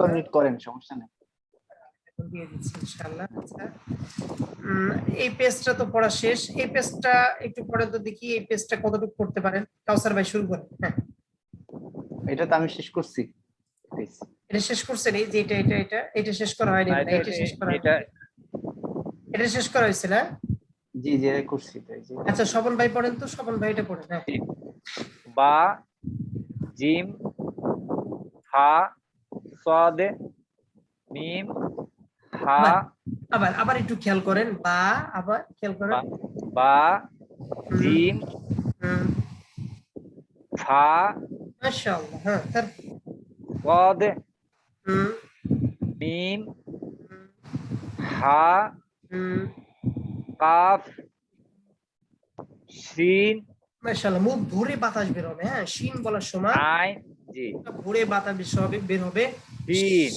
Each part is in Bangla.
কমপ্লিট করেন সমস্যা নেই। দিয়ে দিচ্ছি ইনশাআল্লাহ আচ্ছা। এই পেজটা তো পড়া শেষ। এই পেজটা একটু পরে তো দেখি এই পেজটা কতটুকু করতে পারেন। কাউসার ভাই শুরু করেন। হ্যাঁ। এটা তো আমি শেষ করছি এটা শেষ করছেন? এই যে এটা এটা এটা এটা শেষ করা হয়নি। এটা- শেষ করা এটা এটা শেষ করা হয়েছে না জি জি এটা করছি আচ্ছা স্বপন ভাই পড়েন তো স্বপন ভাই এটা পড়েন হ্যাঁ। বা জিম হা সদ মিম হা আবার আবার একটু খেয়াল করেন বা আবার খেয়াল করেন। বা- জিম ফা মাশাআল্লাহ হ্যাঁ সদ মিম হা কাফ শিন মাশাআল্লাহ মুখ ভরে বাতাস বের হবে হ্যাঁ শিন বলার সময় আইন জি। ভরে বাতাস বের হবে বের হবে। শিন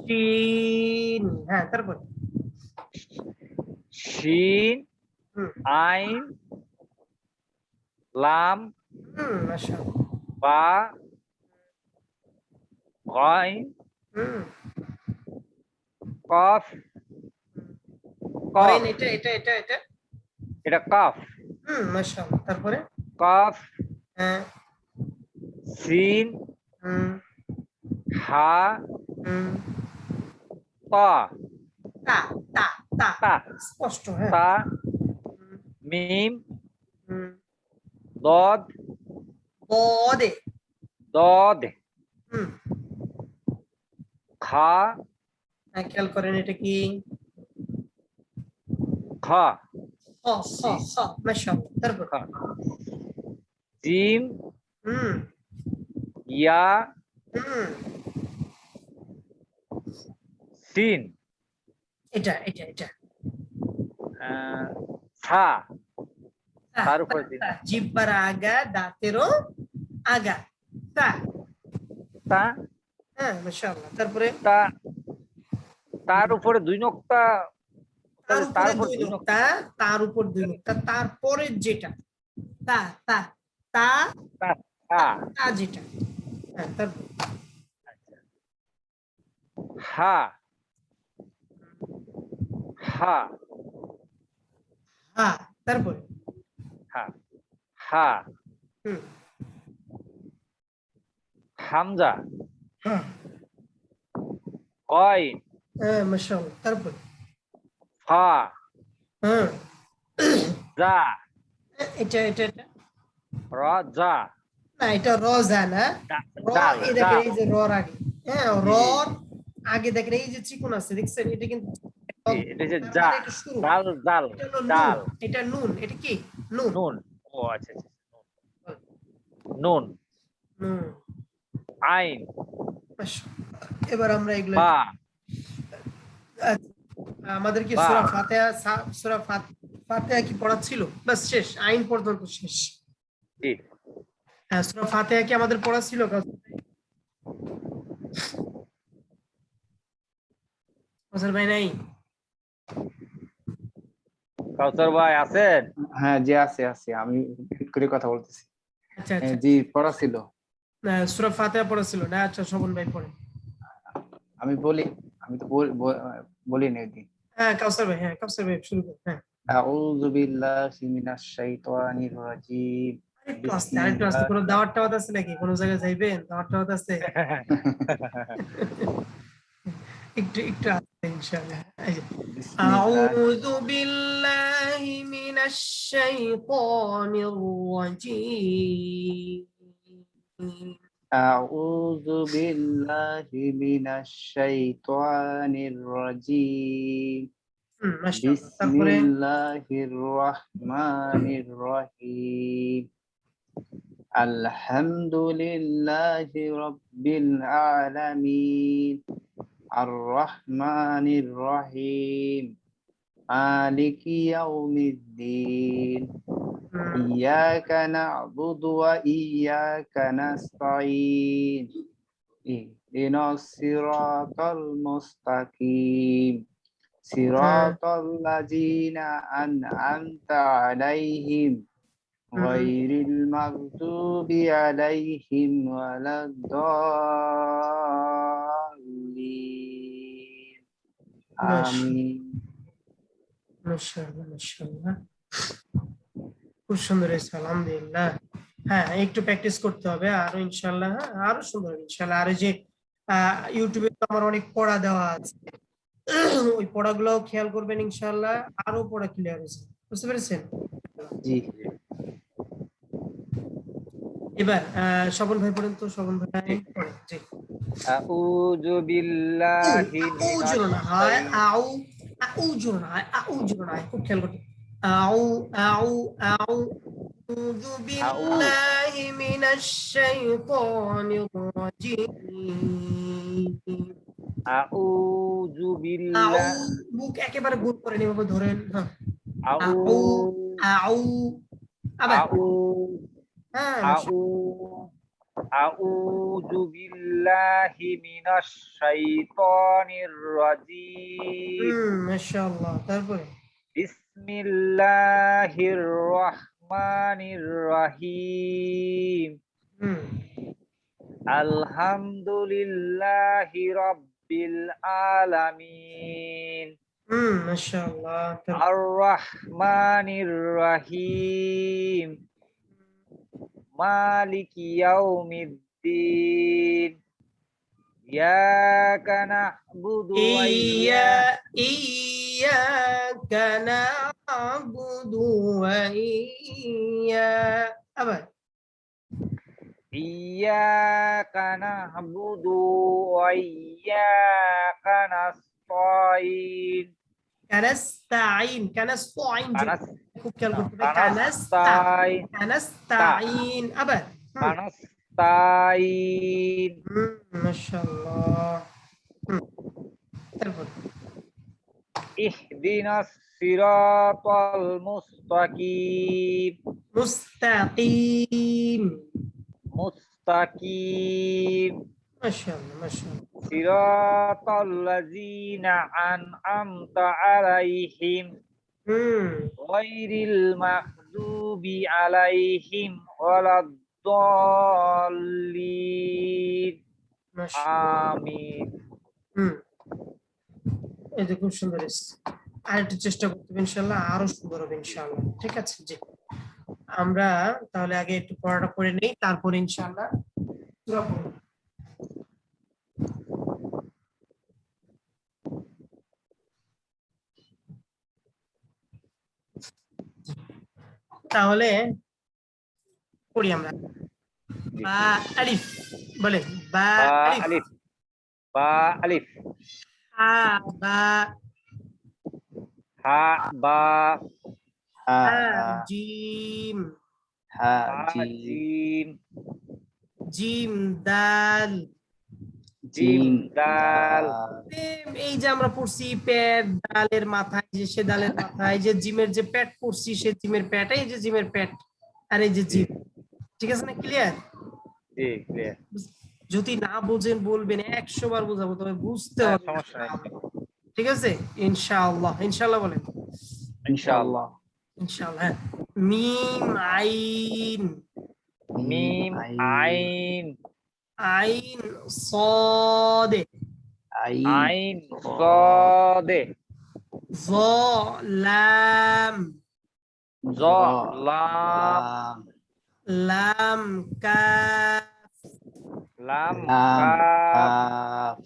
শিন হ্যাঁ তারপর শিন হুম আইন লাম বা গাইন হুম কফ কফ এটা এটা এটা এটা এটা কফ হুম মাশাআল্লাহ তারপরে কফ হ্যাঁ সিন হুম হা হুম তা তা তা তা তা স্পষ্ট হ্যাঁ তা হুম, মিম হুম দদ বদে দদ হুম খা হ্যাঁ খেয়াল করেন এটা কি খা খ খ খ মাশাআল্লাহ তারপর খা জিম হুম ইয়া হুম সিন এটা এটা এটা। সা। তার উপরে জিহ্বার আগা দাঁতেরও আগা। তা তা হ্যাঁ মাশাআল্লাহ। তারপরে? তা তার উপরে দুই নক্তা তার তার উপরে দুই নোক্তা। তার উপর দুই নোক্তা তারপরে যেটা। তা তা তা তা। তা যেটা। হ্যাঁ তারপর। হা। হা। হা তারপরে? হা। হা। হুম। হামজা। কইন হ্যাঁ মাশাআল্লাহ তারপর? ফা। জা। এটা এটা এটা? র জা। না এটা রজা না। র যে আগে। হ্যাঁ আগে দেখেন এই যে চিকুন আছে দেখছেন? এটা কিন্তু এটা যে নুন। কি? নুন। নুন। ও আচ্ছা আচ্ছা নুন। নুন। আইন। এবার আমরা এগুলো বা। আমাদেরকে বাহ। সূরা ফাতিহা সূরা ফাতিহা কি পড়া ছিল বাস শেষ আইন পর্যন্ত শেষ। জি। হ্যাঁ সূরা ফাতিহা কি আমাদের পড়া ছিল ভাই নাই? কাউসার ভাই আছেন? হ্যাঁ জি আছে আছে। আমি repeat করে কথা বলতেছি। আচ্ছা আচ্ছা। জি পড়া ছিল। সূরা ফাতিহা পড়া ছিল। না আচ্ছা শোভন ভাই পড়ে আমি বলি আমি তো বল- না ওইদিন হ্যাঁ কাউসার ভাই হ্যাঁ কাউসার ভাই শুরু করুন হ্যাঁ। আউযু বিল্লাহি মিনাশ শাইতানির রাজিম। দাওয়াত টাওয়াত আছে নাকি? কোনো জায়গায় যাইবেন? দাওয়াত টাওয়াত আছে? اعوذ بالله من الشيطان الرجيم اعوذ بالله من الشيطان الرجيم بسم الله الرحمن الرحيم الحمد لله رب العالمين الرحمن الرحيم. مالك يوم الدين. إياك نعبد وإياك نستعين. اهدنا الصراط المستقيم. صراط الذين أنعمت عليهم. غير المغضوب عليهم ولا الضالين. খুব সুন্দর হ্যাঁ একটু প্র্যাকটিস করতে হবে আরও ইনশাআল্লাহ হ্যাঁ, আরও সুন্দর হবে ইনশাআল্লাহ। আর যে ইউটিউবে তো আমার অনেক পড়া দেওয়া আছে। ওই খেয়াল করবেন ইনশাআল্লাহ আরও পড়া ক্লিয়ার হয়েছে। বুঝতে পেরেছেন? এবার আহ, স্বপন ভাই পড়েন তো স্বপন ভাই জি আউযু বিল্লাহি আউযু না হয় আউ আউযু না হয় আউযু না হয় খুব খেয়াল করতে আউ আউ আউযু বিল্লাহি মিনাশ শাইতানির রাজিম আউযু বিল্লাহ বুক একেবারে গোল করে এভাবে ধরেন হ্যাঁ আউ আউ আবার আউ হ্যাঁ আউ আউযু বিল্লাহি মিনাশ শাইতানির রাজিম হুম মাশাআল্লাহ তারপরে বিসমিল্লাহির রহমানির রহিম হুম আলহামদুলিল্লাহি রাব্বিল আলামিন হুম মাশাআল্লাহ তারপরে আর রহমানির রহিম maliki yaumiddin Iyyaka na'budu wa iyya iyyaka na'budu wa iyya apa? Iyyaka na'budu wa iyyaka nasta'in. Kanasta'in, kanasta'in. Kanasta'in. تنستعين نعم. أبد. ما شاء الله. اهدنا الصراط المستقيم. مستقيم. مستقيم. ما شاء الله ما شاء الله. صراط الذين أنعمت عليهم. গায়রিল মাগদুবি আলাইহিম ওয়ালাদ-দাল্লিন। আমিন। এই যে খুব সুন্দর আর একটু চেষ্টা করতে হবে ইনশাল্লাহ আরও সুন্দর হবে ইনশাল্লাহ ঠিক আছে? জি। আমরা তাহলে আগে একটু পড়াটা করে নেই তারপর ইনশাল্লাহ পুরো তাহলে পড়ি আমরা। বা আলিফ বলেন। বা আলিফ। বা আলিফ। হা বা। হা বা। হা জিম। হা জিম। জিম দাল। দাল এম, এই যে আমরা পড়ছি পেট ডালের মাথায় যে সে ডালের মাথায় যে জিমের যে পেট পড়ছি সে জিমের পেট এই যে জিমের পেট আর এই যে জিম। ঠিক আছে না ক্লিয়ার জি ক্লিয়ার যদি না বোঝেন বলবেন একশো বার বোঝাবো তবে বুঝতে হ্যাঁ, হবে। সমস্যা নাই। ঠিক আছে? ইনশাআল্লাহ ইনশাআল্লাহ বলেন। ইনশাআল্লাহ। ইনশাআল্লাহ হ্যাঁ। মিম আইন। মিম আইন। আইন সদে আইন সাদে জ লাম জ লাম লাম কাফ লাম কাফ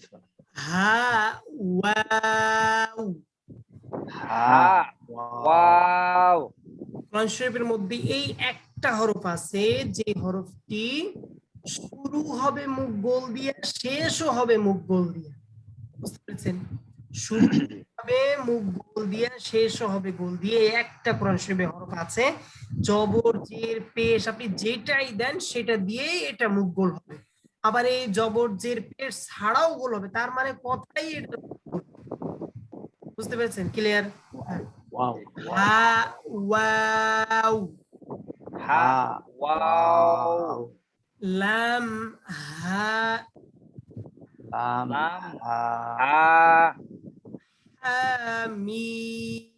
হা ওয়াও হা ওয়াও কোরআন শরীফের মধ্যে এই একটা হরফ আছে যে হরফটি শুরু হবে মুখ গোল দিয়ে শেষও হবে মুখ গোল দিয়ে। বুঝতে পেরেছেন? শুরু হবে মুখ গোল দিয়ে শেষও হবে গোল দিয়ে। একটা কোরআন শরীফে হরফ আছে জবর জের পেশ আপনি যেটাই দেন সেটা দিয়েই এটা মুখ গোল হবে। আবার এই জবর জের পেশ ছাড়াও গোল হবে তার মানে কথাই এটা বুঝতে পেরেছেন? ক্লিয়ার ওয়াও হা ওয়াও। হা ওয়াও। لام ها. لام ها. حميم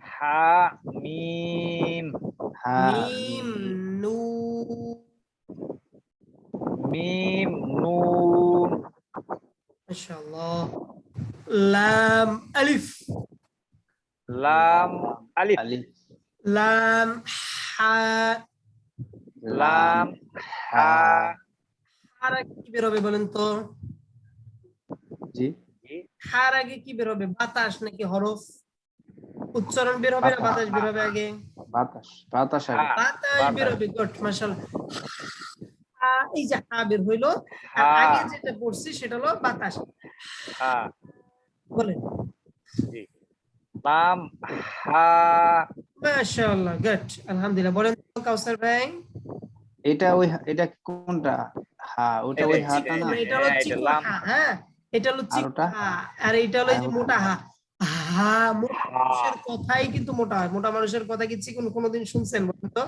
ها. ميم ها ميم نون. ما شاء الله. لام ألف. لام ألف. لام ح লাম হা lam হার আগে কি বেরোবে বলেন তো? জি। হার আগে কি বেরোবে? বাতাস নাকি হরফ? উচ্চারণ বের হবে না বাতাস বের হবে আগে? বাতাস বাতাস আগে। বাতাস বাতাস। বেরোবে গুড মাশাআল্লাহ। এই যে হা বের হইল আর আগে যেটা পড়ছি সেটা হলো বাতাস। বলেন। জি। মাশাআল্লাহ গুড আলহামদুলিল্লাহ। বলেন তো কাউসার ভাই। এটা ওই এটা কোনটা? হ্যাঁ ওটা এটা ওই হাতা না? এটা হলো হ্যাঁ, চিকন হ্যাঁ এটা হলো আর চিকন আর এটা হলো যে মোটা হা। হা মোটা মানুষের কথাই কিন্তু মোটা হয়। মোটা মানুষের কথা কি চিকন কোনোদিন শুনছেন বলেন তো?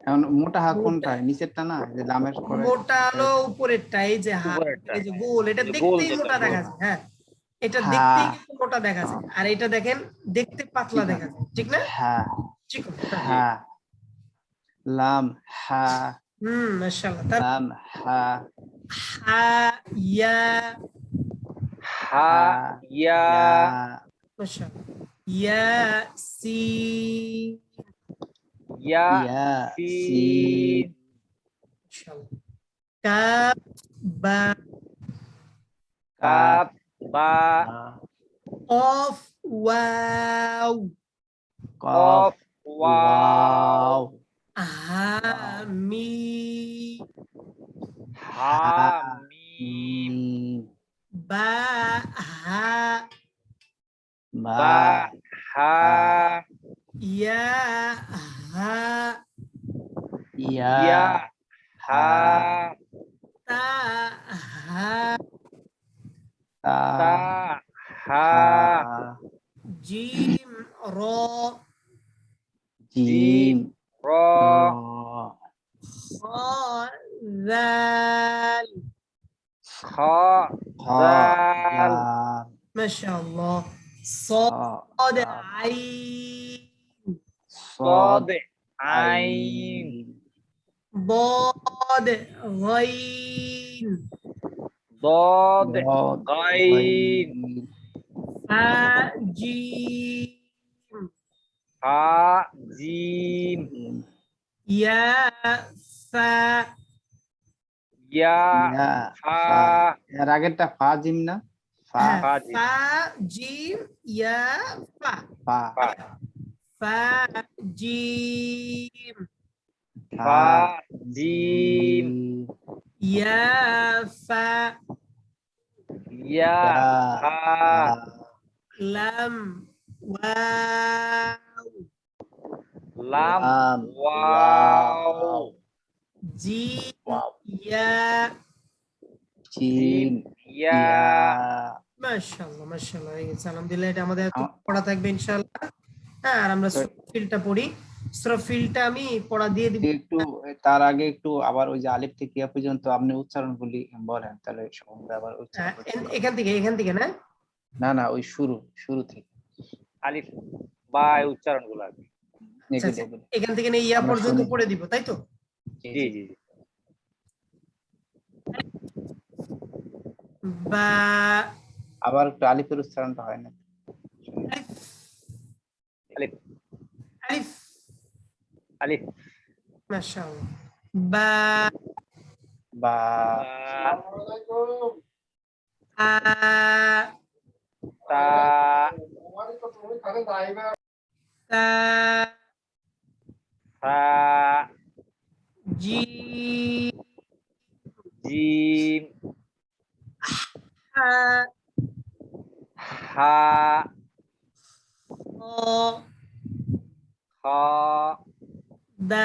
এখন মোটা হা কোনটা? নিচেরটা না? যে লামের পরে মোটা হলো উপরেরটা এই যে হা এই যে গোল এটা দেখতেই মোটা দেখা যায় হ্যাঁ। এটা হ্যাঁ। দেখতেই কিন্তু মোটা দেখা যায় আর এটা দেখেন দেখতে পাতলা দেখা যায় ঠিক না? হ্যাঁ চিকন হ্যাঁ lam ha. Hmm masya Allah. Lam ha. Ha ya. Ha ya, masyaAllah. masya Allah. Ya si. Ya, ya si, si. masya Allah. Kap ba. Kap ba. Of wow of wow, wow. Hami. Hami. Ba ha. Ya. Ha. Ya. ya. Ha. Ta. Ha. Ta. Ta. Ha. Jim. Ro. Jim. را خا ذال خا ذال ما شاء الله صاد عين. صاد عين. ضاد غين ضاد غين فجيم ha jim ya sa. Ya iya, ha ya raget ta fa jim na? Fa. Eh, fa jim. Ya fa. Fa. Fa. Jim. Fa jim. Iya, ya fa. Ya. Fa. Lam wa. লাম ওয়াও জি ইয়া জিম ইয়া মাশাআল্লাহ মাশাআল্লাহ হয়ে গেছে আলহামদুলিল্লাহ এটা আমাদের পড়া থাকবে ইনশাআল্লাহ। হ্যাঁ আর আমরা ফিলটা পড়ি। ফিলটা আমি পড়া দিয়ে দিব। একটু তার আগে একটু আবার ওই যে আলিফ থেকে ইয়া পর্যন্ত আপনি উচ্চারণগুলি বলেন তাহলে সম্বন্ধে আবার হ্যাঁ, এখান থেকে এখান থেকে না? না না ওই শুরু শুরু থেকে। আলিফ বা উচ্চারণগুলো আর কি। এখান থেকে ইয়া পর্যন্ত। পড়ে দিব তাই তো? জি জি বা আবার একটু আলিফের উচ্চারণটা হয় না। আলিফ। মাশাআল্লাহ। বা বা তা Ra. Ji. Jim. Ha. Ha. Ho. Ho. Dal.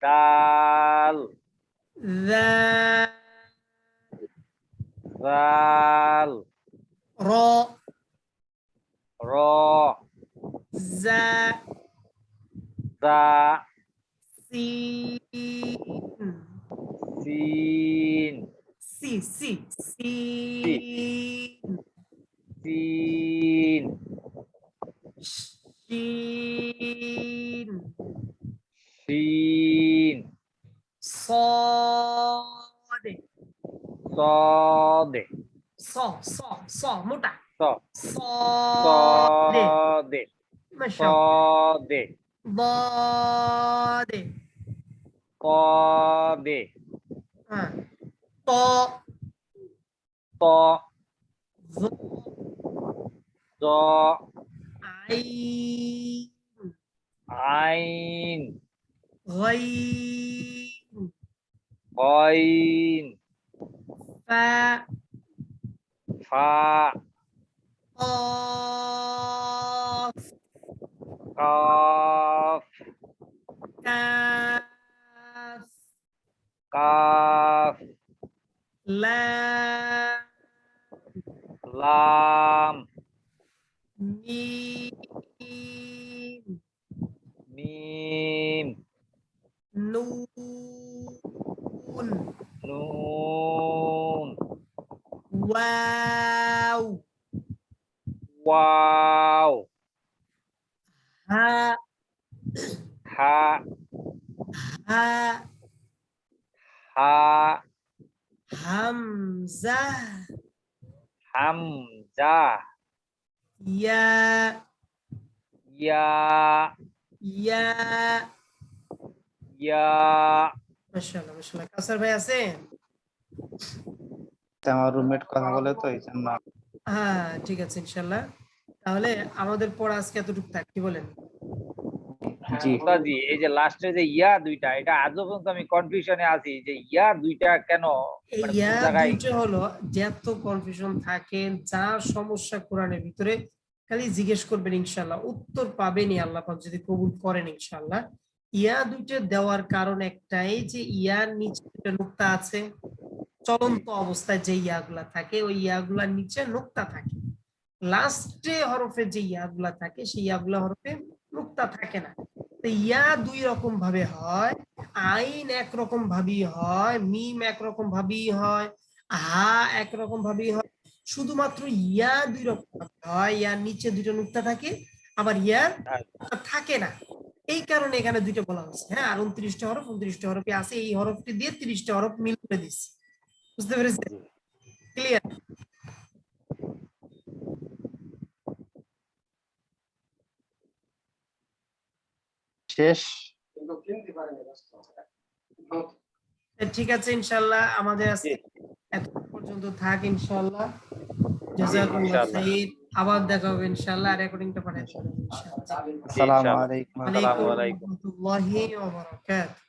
Dal. Zal. Ro. Ro. Dạ. Dạ. Xin. Xin. Sì, sì, sì. Xin. Xin. Xin. Sode. Sode. So, so, so, một đảng. 서, 서대, 서대, 서대, 거대, 또, 또, 조, 조, 아이, 아이, 거인, 거인, 파, 파. off, off, Kaf. Kaf. Lam. Lam. Mim. Mim. Nun. Nun. Wow. Wow. Ha. Ha. Ha. Ha. Hamzah. Ya. Ya. Ya. Ya. Masya Allah, Masya Allah. Kasar bayasin. Tengah rumit kan boleh tuh. হ্যাঁ ঠিক আছে ইনশাআল্লাহ তাহলে আমাদের পড়া আজকে এতটুকু থাক কি বলেন? জি। এই যে লাস্টে যে ইয়া দুইটা এটা আজও পর্যন্ত আমি কনফিউশনে আছি যে ইয়া দুইটা কেন? মানে ইয়া দুইটা হলো যত কনফিউশন থাকে যা সমস্যা কোরআনের ভিতরে খালি জিজ্ঞেস করবেন ইনশাআল্লাহ উত্তর পাবেনই আল্লাহ পাক যদি কবুল করেন ইনশাআল্লাহ ইয়া দুইটা দেওয়ার কারণ একটাই যে ইয়ার নিচে একটা নুক্তা আছে চলন্ত অবস্থায় যে ইয়াগুলা থাকে ওই ইয়াগুলার নিচে নুক্তা থাকে। লাস্টে হরফে যে ইয়াগুলা থাকে সেই ইয়াগুলা হরফে নুক্তা থাকে না। তো ইয়া দুই রকম ভাবে হয় আইন একরকম ভাবেই হয় মিম একরকম ভাবেই হয় হা একরকম ভাবেই হয়। শুধুমাত্র ইয়া দুই রকম হয় ইয়ার নিচে দুটো নুক্তা থাকে আবার ইয়া থাকে না। এই কারণে এখানে দুইটা বলা হচ্ছে। হ্যাঁ আর উনত্রিশটা হরফ উনত্রিশটা হরফে আছে। এই হরফটি দিয়ে তিরিশটা হরফ মিল করে দিচ্ছি বুঝতে পেরেছেন? ক্লিয়ার শেষ? ঠিক আছে ইনশাল্লাহ আমাদের আজকে এত পর্যন্ত থাক ইনশাল্লাহ। খাইর। আবার দেখা হবে ইনশাল্লাহ রেকর্ডিংটা পাঠাই দেবো ইনশাআল্লাহ আসসালামু ইনশাআল্লাহ। আলাইকুম আলাইকুম। রহমতুল্লাহি ওয়া বারাকাতুহু